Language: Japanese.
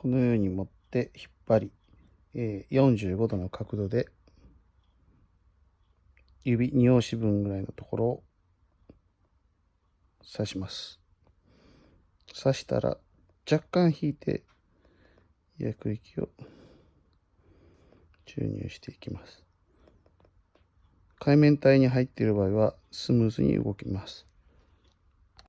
このように持って引っ張り、え、45度の角度で指2押し分ぐらいのところを刺します。刺したら若干引いて薬液を注入していきます。海面体に入っている場合はスムーズに動きます。